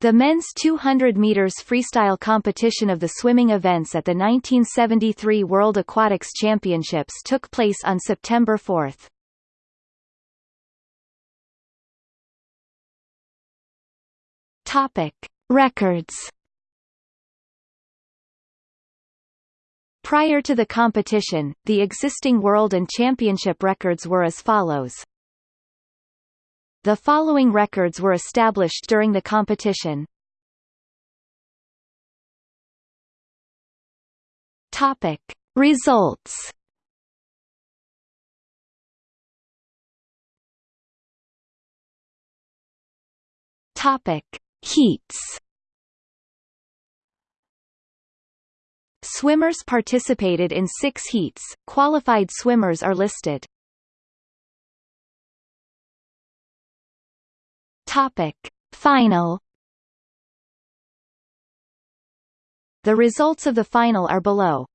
The men's 200 meters freestyle competition of the swimming events at the 1973 World Aquatics Championships took place on September 4. Topic: Records. Prior to the competition, the existing world and championship records were as follows. The following records were established during the competition. Topic: Results. Topic: Heats. Swimmers participated in six heats, qualified swimmers are listed. Topic. Final The results of the final are below.